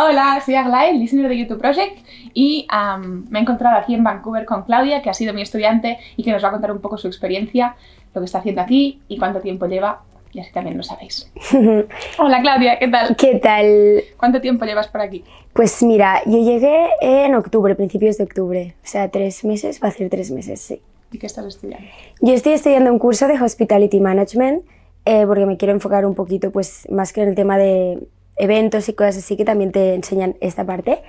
Hola, soy Aglae, listener de YouTube Project y me he encontrado aquí en Vancouver con Claudia, que ha sido mi estudiante y que nos va a contar un poco su experiencia, lo que está haciendo aquí y cuánto tiempo lleva, y así también lo sabéis. Hola Claudia, ¿qué tal? ¿Qué tal? ¿Cuánto tiempo llevas por aquí? Pues mira, yo llegué en octubre, principios de octubre, o sea, tres meses, va a ser tres meses, sí. ¿Y qué estás estudiando? Yo estoy estudiando un curso de Hospitality Management eh, porque me quiero enfocar un poquito pues más que en el tema de eventos y cosas así que también te enseñan esta parte.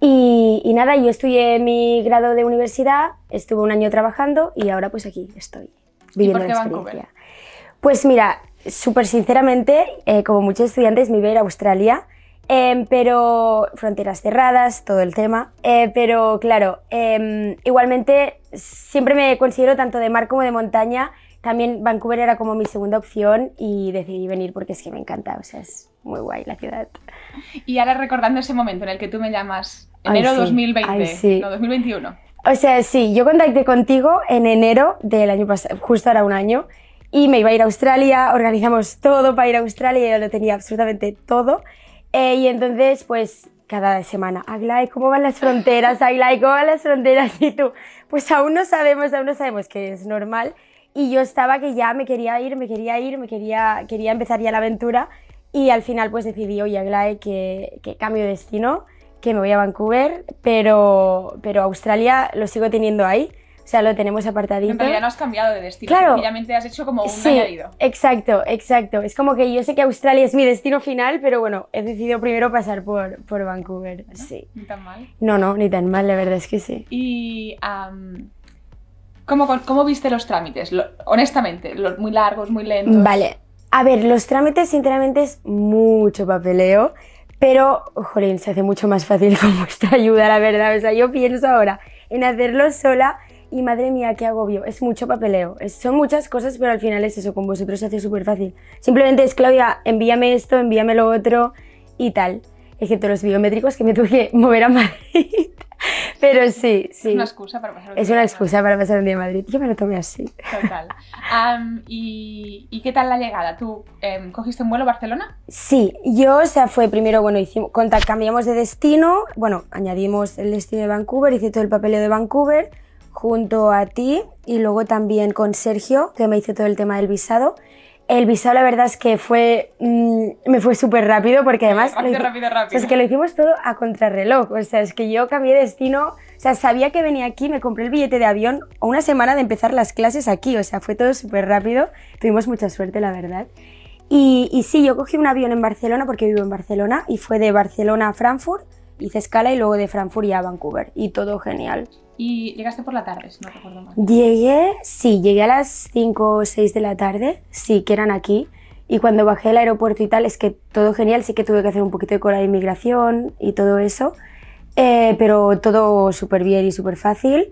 Y, nada, yo estudié mi grado de universidad, estuve un año trabajando y ahora pues aquí estoy viviendo ¿Y por qué la experiencia. Pues mira, súper sinceramente, eh, como muchos estudiantes me iba a ir a Australia, em, pero fronteras cerradas, todo el tema, eh, pero claro, em, igualmente siempre me considero tanto de mar como de montaña también Vancouver era como mi segunda opción y decidí venir porque es que me encanta, o sea, es muy guay la ciudad. Y ahora recordando ese momento en el que tú me llamas, enero de 2020, no, 2021. O sea, sí, yo contacté contigo en enero del año pasado, justo ahora un año, y me iba a ir a Australia, organizamos todo para ir a Australia, yo lo tenía absolutamente todo, eh, y entonces pues cada semana, Aglai, ¿cómo van las fronteras? Aglai, ¿cómo van las fronteras? Y tú, pues aún no sabemos, aún no sabemos que es normal, y yo estaba que ya me quería ir, me quería ir, me quería, quería empezar ya la aventura y al final pues decidí, oye Aglae, que, que cambio de destino, que me voy a Vancouver, pero, pero Australia lo sigo teniendo ahí. O sea, lo tenemos apartadito. En realidad no has cambiado de destino, claro, sencillamente has hecho como un sí, añadido. exacto, exacto. Es como que yo sé que Australia es mi destino final, pero bueno, he decidido primero pasar por, por Vancouver. sí. Ni tan mal. No, no, ni tan mal, la verdad es que sí. Y ¿Cómo, ¿Cómo, viste los trámites? honestamente, los muy largos, muy lentos. Vale. A ver, los trámites sinceramente es mucho papeleo, pero, jolín, se hace mucho más fácil con vuestra ayuda, la verdad. O sea, yo pienso ahora en hacerlo sola y madre mía, qué agobio. Es mucho papeleo. son muchas cosas, pero al final es eso, con vosotros se hace súper fácil. Simplemente es, Claudia, envíame esto, envíame lo otro y tal. Excepto los biométricos que me tuve que mover a Madrid. Pero sí, sí. Es una excusa para pasar un día Es una excusa para pasar un día en Madrid. Yo me lo tomé así. Total. y, qué tal la llegada? ¿Tú em, cogiste un vuelo a Barcelona? Sí, yo, o sea, fue primero, bueno, hicimos, cambiamos de destino, bueno, añadimos el destino de Vancouver, hice todo el papeleo de Vancouver junto a ti y luego también con Sergio, que me hizo todo el tema del visado. El visado la verdad es que fue, mm, me fue súper rápido porque además... Rápido, rápido, rápido. es que lo hicimos todo a contrarreloj, o sea, es que yo cambié de destino, o sea, sabía que venía aquí, me compré el billete de avión a una semana de empezar las clases aquí, o sea, fue todo súper rápido, tuvimos mucha suerte la verdad. Y, y sí, yo cogí un avión en Barcelona porque vivo en Barcelona y fue de Barcelona a Frankfurt, hice escala y luego de Frankfurt ya a Vancouver y todo genial. ¿Y llegaste por la tarde, si no recuerdo mal? Llegué, sí, llegué a las 5 o 6 de la tarde, sí, que eran aquí. Y cuando bajé al aeropuerto y tal, es que todo genial, sí que tuve que hacer un poquito de cola de inmigración y todo eso, eh, pero todo súper bien y súper fácil.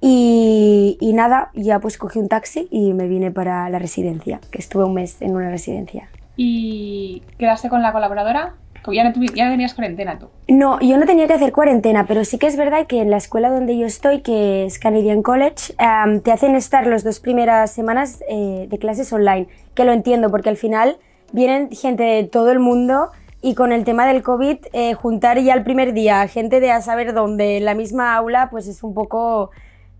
Y, y, nada, ya pues cogí un taxi y me vine para la residencia, que estuve un mes en una residencia. ¿Y quedaste con la colaboradora? Ya no, tenías cuarentena tú. No, yo no tenía que hacer cuarentena, pero sí que es verdad que en la escuela donde yo estoy, que es Canadian College, te hacen estar las dos primeras semanas eh, de clases online, que lo entiendo, porque al final vienen gente de todo el mundo y con el tema del COVID, eh, juntar ya el primer día gente de a saber dónde en la misma aula, pues es un poco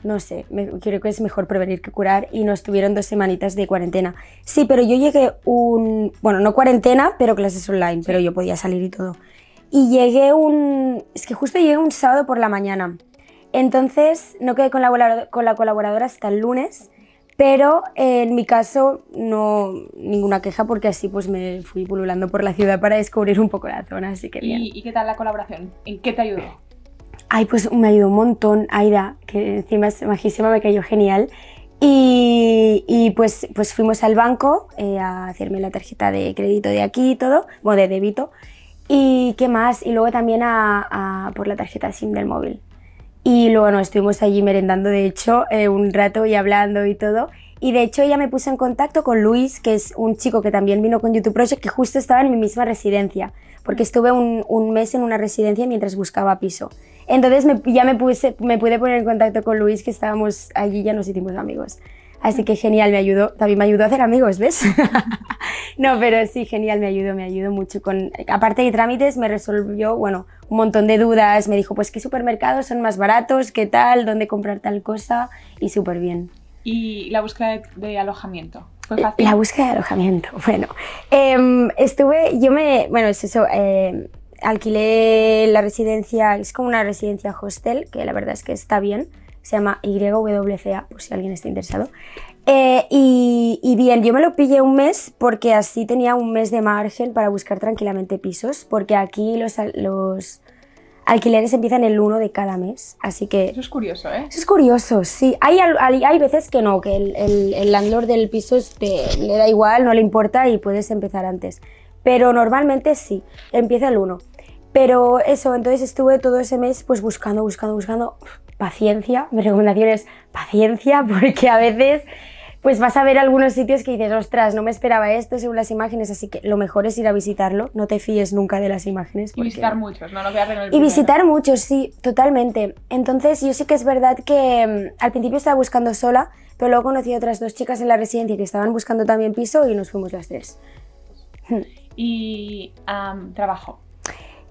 no sé, creo que es mejor prevenir que curar y nos tuvieron dos semanitas de cuarentena. Sí, pero yo llegué un, bueno, no cuarentena, pero clases online, pero yo podía salir y todo. Y llegué un, es que justo llegué un sábado por la mañana. Entonces no quedé con la, con la colaboradora hasta el lunes, pero en mi caso no ninguna queja porque así pues me fui pululando por la ciudad para descubrir un poco la zona, así que bien. ¿Y, y qué tal la colaboración? ¿En qué te ayudó? Ay, pues me ayudó un montón Aida, que encima es majísima, me cayó genial. Y, pues, pues fuimos al banco eh, a hacerme la tarjeta de crédito de aquí y todo, o de débito. Y qué más, y luego también a, por la tarjeta SIM del móvil. Y luego nos estuvimos allí merendando, de hecho, eh, un rato y hablando y todo. Y de hecho ella me puso en contacto con Luis, que es un chico que también vino con YouTube Project, que justo estaba en mi misma residencia, porque estuve un, un mes en una residencia mientras buscaba piso. Entonces ya me, puse, me pude poner en contacto con Luis, que estábamos allí y ya nos hicimos amigos. Así que genial, me ayudó, también me ayudó a hacer amigos, ¿ves? no, pero sí, genial, me ayudó, me ayudó mucho. Con, aparte de trámites, me resolvió, bueno, un montón de dudas. Me dijo, pues, ¿qué supermercados son más baratos? ¿Qué tal? ¿Dónde comprar tal cosa? Y súper bien. ¿Y la búsqueda de, alojamiento? ¿Fue fácil? La búsqueda de alojamiento, bueno. Em, estuve, yo me, bueno, es eso, eh, alquilé la residencia, es como una residencia hostel, que la verdad es que está bien, se llama YWCA, por si alguien está interesado. Eh, y, bien, yo me lo pillé un mes porque así tenía un mes de margen para buscar tranquilamente pisos, porque aquí los, los alquileres empiezan el 1 de cada mes, así que... Eso es curioso, ¿eh? Eso es curioso, sí. Hay, hay, veces que no, que el, el, el landlord del piso le da igual, no le importa y puedes empezar antes. Pero normalmente sí, empieza el 1. Pero eso, entonces estuve todo ese mes pues buscando, buscando, buscando. Paciencia, mi recomendación es paciencia porque a veces pues vas a ver algunos sitios que dices, ostras, no me esperaba esto según las imágenes, así que lo mejor es ir a visitarlo, no te fíes nunca de las imágenes. Y visitar muchos, no, no voy a Y visitar muchos, sí, totalmente. Entonces yo sí que es verdad que mm, al principio estaba buscando sola, pero luego conocí a otras dos chicas en la residencia que estaban buscando también piso y nos fuimos las tres. Y trabajo.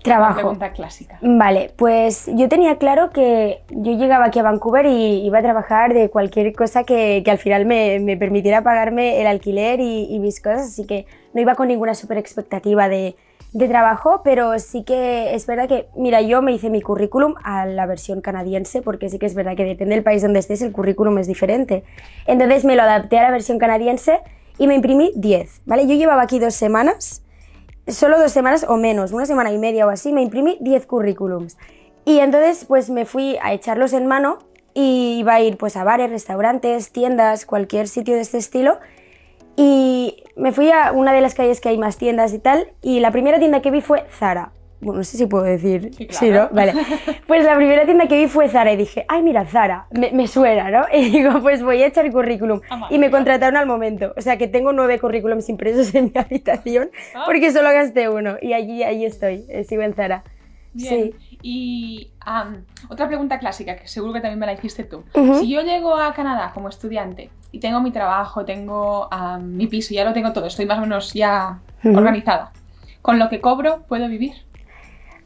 Trabajo. pregunta clásica. Vale, pues yo tenía claro que yo llegaba aquí a Vancouver y iba a trabajar de cualquier cosa que, que al final me, me, permitiera pagarme el alquiler y, mis cosas, así que no iba con ninguna super expectativa de, de, trabajo, pero sí que es verdad que, mira, yo me hice mi currículum a la versión canadiense, porque sí que es verdad que depende del país donde estés, el currículum es diferente. Entonces me lo adapté a la versión canadiense y me imprimí 10, ¿vale? Yo llevaba aquí dos semanas solo dos semanas o menos, una semana y media o así, me imprimí 10 currículums. Y entonces pues me fui a echarlos en mano y iba a ir pues a bares, restaurantes, tiendas, cualquier sitio de este estilo. Y me fui a una de las calles que hay más tiendas y tal, y la primera tienda que vi fue Zara bueno, no sé si puedo decir, sí, ¿no? Vale. Pues la primera tienda que vi fue Zara y dije, ay, mira, Zara, me, suena, ¿no? Y digo, pues voy a echar currículum. Ah, y me contrataron al momento. O sea, que tengo nueve currículums impresos en mi habitación ah. porque solo gasté uno. Y allí, allí estoy, eh, sigo en Zara. Sí. Y otra pregunta clásica, que seguro que también me la hiciste tú. Si yo llego a Canadá como estudiante y tengo mi trabajo, tengo mi piso, ya lo tengo todo, estoy más o menos ya organizada, ¿con lo que cobro puedo vivir?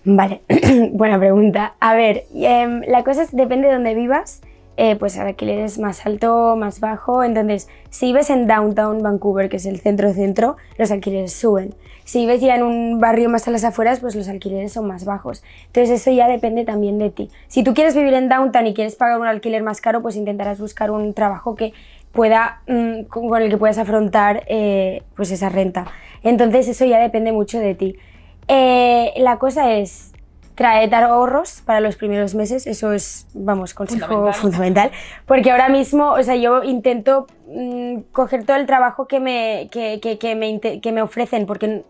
Vale, buena pregunta. A ver, em, la cosa es, depende de dónde vivas, eh, pues el alquiler es más alto, más bajo, entonces si vives en Downtown Vancouver, que es el centro-centro, los alquileres suben. Si vives ya en un barrio más a las afueras, pues los alquileres son más bajos. Entonces eso ya depende también de ti. Si tú quieres vivir en Downtown y quieres pagar un alquiler más caro, pues intentarás buscar un trabajo que pueda, mm, con el que puedas afrontar eh, pues esa renta. Entonces eso ya depende mucho de ti. Eh, la cosa es traer ahorros para los primeros meses, eso es, vamos, consejo fundamental. porque ahora mismo, o sea, yo intento mm, coger todo el trabajo que me, que, que, me, que me ofrecen, porque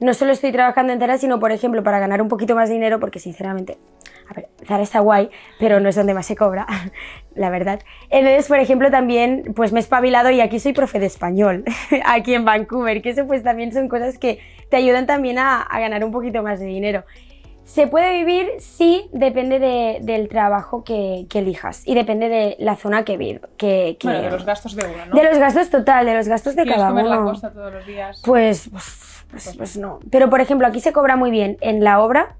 no solo estoy trabajando en Zara, sino, por ejemplo, para ganar un poquito más de dinero, porque sinceramente, a ver, Zara está guay, pero no es donde más se cobra, la verdad. Entonces, por ejemplo, también pues me he espabilado y aquí soy profe de español, aquí en Vancouver, que eso pues también son cosas que te ayudan también a, ganar un poquito más de dinero. ¿Se puede vivir? Sí, depende del trabajo que, elijas y depende de la zona que vives. Que, bueno, de los gastos de uno, ¿no? De los gastos total, de los gastos de cada comer uno. la costa todos los días? Pues, pues, pues, pues, no. Pero, por ejemplo, aquí se cobra muy bien. En la obra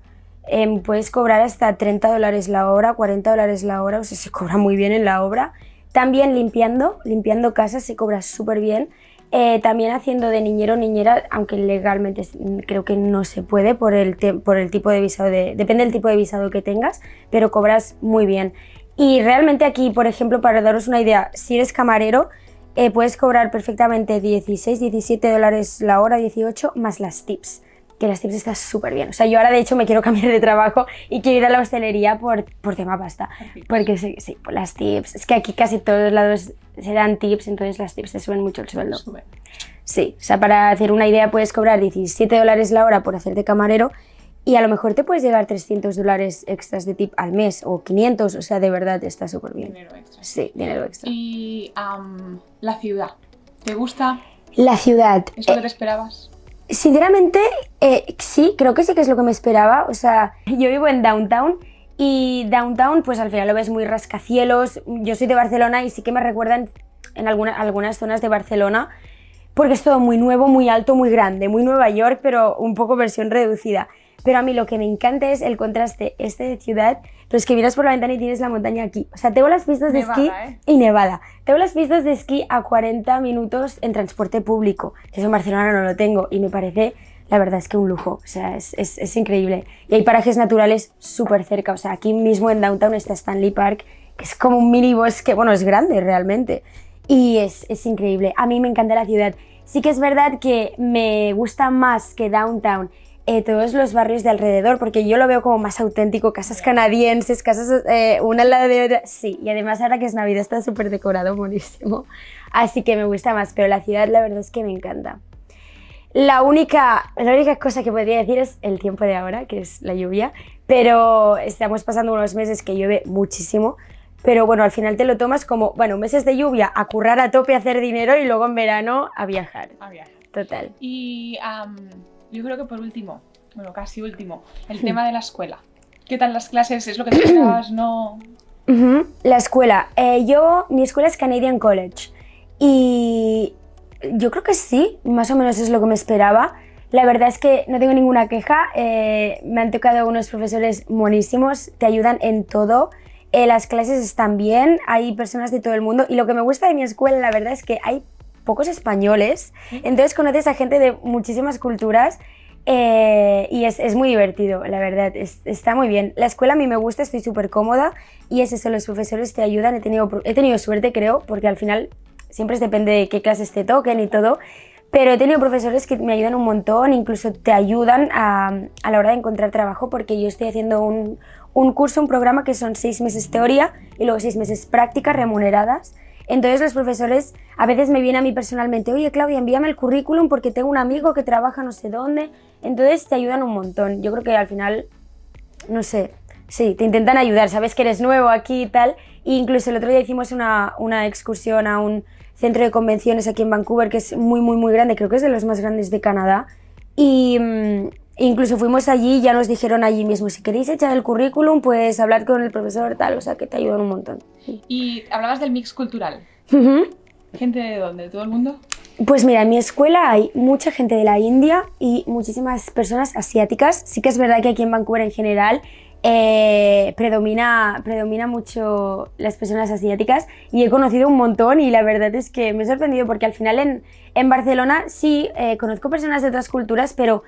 em, puedes cobrar hasta 30 dólares la hora, 40 dólares la hora, o sea, se cobra muy bien en la obra. También limpiando, limpiando casas se cobra súper bien. Eh, también haciendo de niñero o niñera, aunque legalmente creo que no se puede por el, por el tipo de visado, de, depende del tipo de visado que tengas, pero cobras muy bien. Y realmente aquí, por ejemplo, para daros una idea, si eres camarero, eh, puedes cobrar perfectamente 16, 17 dólares la hora, 18, más las tips que las tips están súper bien. O sea, yo ahora de hecho me quiero cambiar de trabajo y quiero ir a la hostelería por, por tema pasta. Porque sí, sí, las tips. Es que aquí casi todos lados se dan tips, entonces las tips te suben mucho el sueldo. Sí, o sea, para hacer una idea puedes cobrar 17 dólares la hora por hacerte camarero y a lo mejor te puedes llegar 300 dólares extras de tip al mes o 500, o sea, de verdad está súper bien. Dinero extra. Sí, dinero extra. ¿Y la ciudad? ¿Te gusta? La ciudad. ¿Es lo que te esperabas? Sinceramente, eh, sí, creo que sí que es lo que me esperaba. O sea, yo vivo en Downtown y Downtown, pues al final lo ves muy rascacielos. Yo soy de Barcelona y sí que me recuerdan en algunas zonas de Barcelona porque es todo muy nuevo, muy alto, muy grande, muy Nueva York, pero un poco versión reducida. Pero a mí lo que me encanta es el contraste este de ciudad, pero es que miras por la ventana y tienes la montaña aquí. O sea, tengo las pistas de esquí ¿eh? y nevada. Tengo las pistas de esquí a 40 minutos en transporte público, que eso en Barcelona no lo tengo y me parece, la verdad es que un lujo, o sea, es, es, es increíble. Y hay parajes naturales súper cerca, o sea, aquí mismo en Downtown está Stanley Park, que es como un mini bosque, bueno, es grande realmente. Y es, es increíble, a mí me encanta la ciudad. Sí que es verdad que me gusta más que Downtown eh, todos los barrios de alrededor, porque yo lo veo como más auténtico, casas canadienses, casas eh, una al lado de otra, sí, y además ahora que es Navidad está súper decorado, buenísimo, así que me gusta más, pero la ciudad la verdad es que me encanta. La única, la única cosa que podría decir es el tiempo de ahora, que es la lluvia, pero estamos pasando unos meses que llueve muchísimo, pero bueno, al final te lo tomas como, bueno, meses de lluvia, a currar a tope, a hacer dinero y luego en verano a viajar. A viajar. Total. Y um, yo creo que por último, bueno, casi último, el tema de la escuela. ¿Qué tal las clases? ¿Es lo que te esperabas? ¿No? Uh -huh. La escuela. Eh, yo, mi escuela es Canadian College y yo creo que sí, más o menos es lo que me esperaba. La verdad es que no tengo ninguna queja, eh, me han tocado unos profesores buenísimos, te ayudan en todo, eh, las clases están bien, hay personas de todo el mundo y lo que me gusta de mi escuela la verdad es que hay pocos españoles, entonces conoces a gente de muchísimas culturas eh, y es, es, muy divertido, la verdad, es, está muy bien. La escuela a mí me gusta, estoy súper cómoda y es eso, los profesores te ayudan, he tenido, he tenido suerte creo, porque al final siempre depende de qué clases te toquen y todo, pero he tenido profesores que me ayudan un montón, incluso te ayudan a, a la hora de encontrar trabajo porque yo estoy haciendo un, un curso, un programa que son seis meses teoría y luego seis meses prácticas remuneradas entonces los profesores a veces me vienen a mí personalmente, oye Claudia, envíame el currículum porque tengo un amigo que trabaja no sé dónde. Entonces te ayudan un montón. Yo creo que al final, no sé, sí, te intentan ayudar, sabes que eres nuevo aquí y tal. E incluso el otro día hicimos una, una excursión a un centro de convenciones aquí en Vancouver que es muy, muy, muy grande, creo que es de los más grandes de Canadá. Y, Incluso fuimos allí y ya nos dijeron allí mismo, si queréis echar el currículum, pues hablar con el profesor tal, o sea que te ayudan un montón. Y hablabas del mix cultural. Uh -huh. ¿Gente de dónde? ¿De todo el mundo? Pues mira, en mi escuela hay mucha gente de la India y muchísimas personas asiáticas. Sí que es verdad que aquí en Vancouver en general eh, predomina, predomina mucho las personas asiáticas y he conocido un montón y la verdad es que me he sorprendido porque al final en, en Barcelona sí eh, conozco personas de otras culturas, pero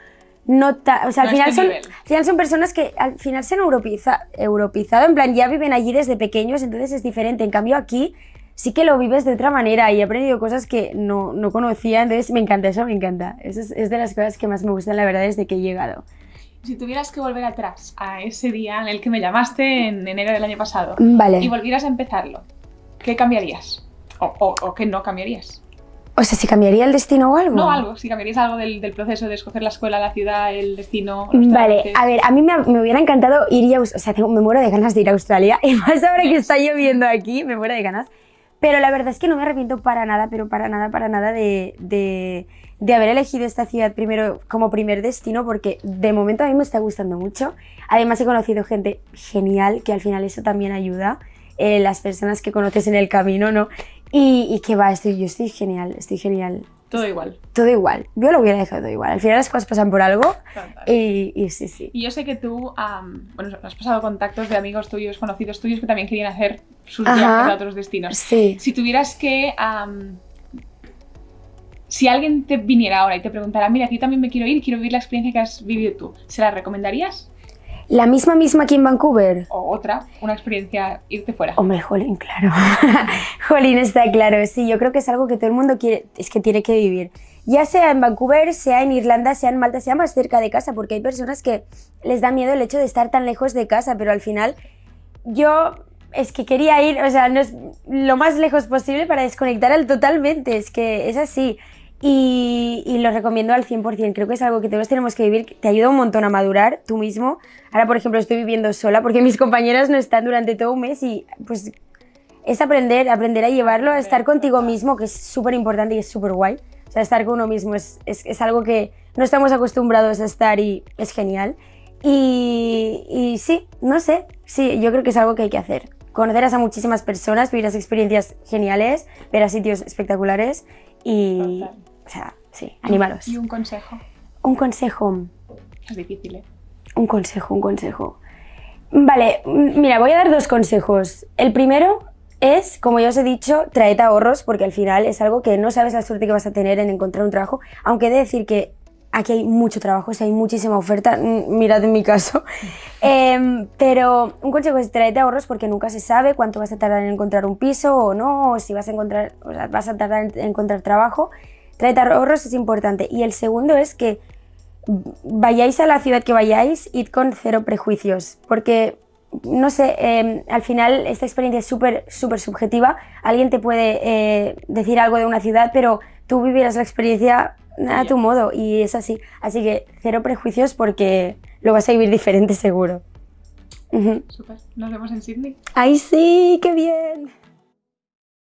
no o sea, al, final este son, al final son personas que al final se han europeiza- europeizado, en plan ya viven allí desde pequeños, entonces es diferente. En cambio aquí sí que lo vives de otra manera y he aprendido cosas que no, no conocía, entonces me encanta, eso me encanta. Eso es, es de las cosas que más me gustan, la verdad, desde que he llegado. Si tuvieras que volver atrás a ese día en el que me llamaste en enero del año pasado Vale. y volvieras a empezarlo, ¿qué cambiarías? O, o, o qué no cambiarías? O sea, si cambiaría el destino o algo. No algo, si cambiarías algo del, del proceso de escoger la escuela, la ciudad, el destino. Vale, a ver, a mí me, me hubiera encantado ir y, Aus- o sea, tengo- me muero de ganas de ir a Australia y más ahora que está lloviendo aquí, me muero de ganas. Pero la verdad es que no me arrepiento para nada, pero para nada, para nada de, de, de haber elegido esta ciudad primero como primer destino porque de momento a mí me está gustando mucho. Además he conocido gente genial que al final eso también ayuda, eh, las personas que conoces en el camino, ¿no? Y, y que va, estoy, yo estoy genial, estoy genial. Todo igual. Todo igual, yo lo hubiera dejado todo igual. Al final las cosas pasan por algo y, y sí, sí. Y yo sé que tú, am, bueno, has pasado contactos de amigos tuyos, conocidos tuyos que también querían hacer sus Ajá. viajes a otros destinos. Sí. Si tuvieras que... am, si alguien te viniera ahora y te preguntara, mira, aquí también me quiero ir, quiero vivir la experiencia que has vivido tú, ¿se la recomendarías? La misma misma aquí en Vancouver. O otra, una experiencia, irte fuera. Hombre, Jolín, claro. Jolín, está claro. Sí, yo creo que es algo que todo el mundo quiere, es que tiene que vivir. Ya sea en Vancouver, sea en Irlanda, sea en Malta, sea más cerca de casa, porque hay personas que les da miedo el hecho de estar tan lejos de casa, pero al final yo es que quería ir, o sea, no es lo más lejos posible para desconectar al totalmente, es que es así. Y, y lo recomiendo al 100%, creo que es algo que todos tenemos que vivir, te ayuda un montón a madurar tú mismo. Ahora, por ejemplo, estoy viviendo sola porque mis compañeras no están durante todo un mes y pues es aprender, aprender a llevarlo, a estar contigo mismo, que es súper importante y es súper guay. O sea, estar con uno mismo es, es, es algo que no estamos acostumbrados a estar y es genial. Y, y sí, no sé, sí, yo creo que es algo que hay que hacer. Conocerás a muchísimas personas, vivirás experiencias geniales, verás sitios espectaculares y Total. O sea, sí, animaros. ¿Y un consejo? Un consejo. Es difícil, ¿eh? Un consejo, un consejo. Vale, mira, voy a dar dos consejos. El primero es, como ya os he dicho, traed ahorros porque al final es algo que no sabes la suerte que vas a tener en encontrar un trabajo, aunque he de decir que aquí hay mucho trabajo, o sea, hay muchísima oferta, mirad en mi caso. Em, pero un consejo es traed ahorros porque nunca se sabe cuánto vas a tardar en encontrar un piso o no, o si vas a, encontrar, o sea, vas a tardar en encontrar trabajo. Traed ahorros es importante. Y el segundo es que vayáis a la ciudad que vayáis, id con cero prejuicios, porque, no sé, em, al final esta experiencia es súper, súper subjetiva. Alguien te puede eh, decir algo de una ciudad, pero tú vivirás la experiencia a tu modo y es así. Así que cero prejuicios porque lo vas a vivir diferente seguro. Súper. Nos vemos en Sydney. ¡Ay, sí! ¡Qué bien!